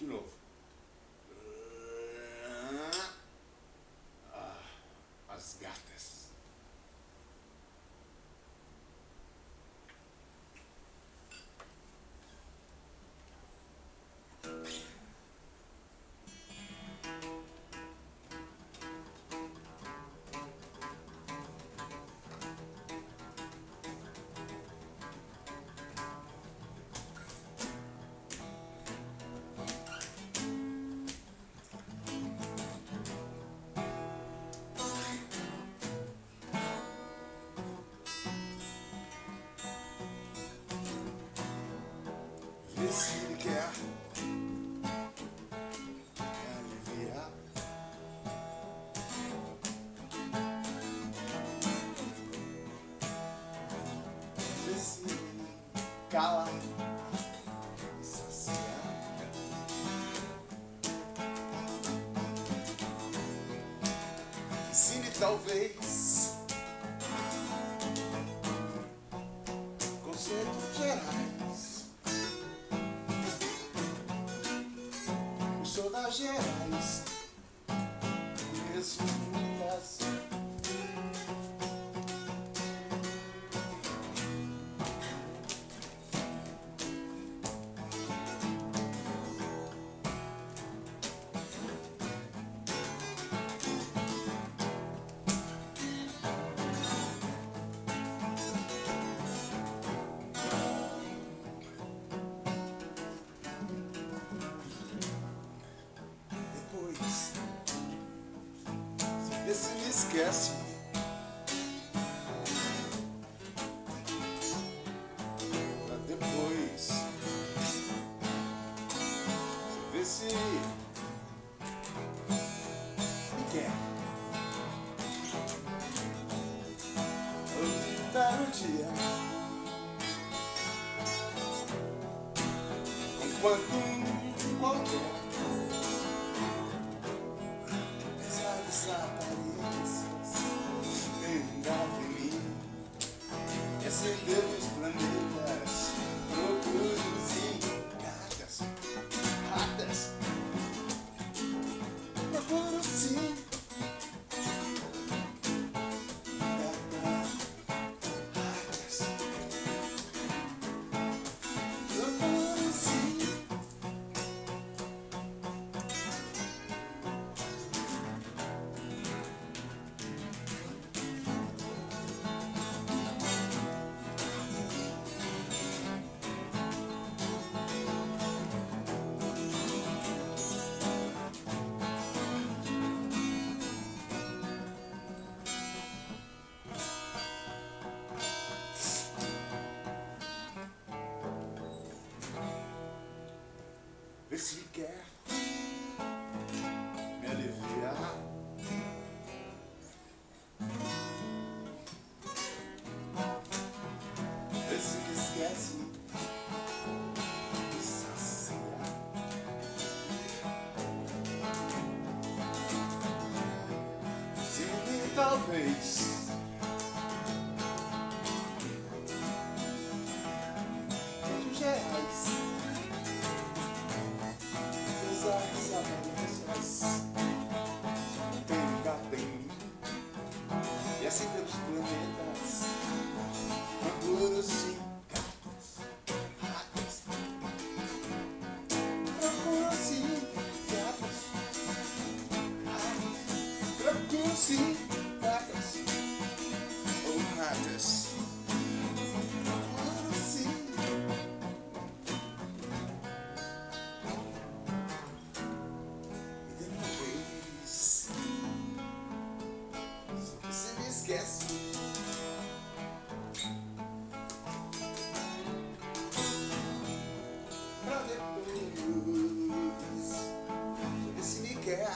De novo. Se quer aliviar. Ele cala e saciar. Ensine talvez chest. Yes, se me esquece. Pra depois, você vê se me quer. Aproveitar o dia. Enquanto talvez. Tantos reais? Apesar das aparências Tem gata em mim. E assim pelos planetas. Procuro sim. Gatas Ratas Procuro Pra depois Ver se me quer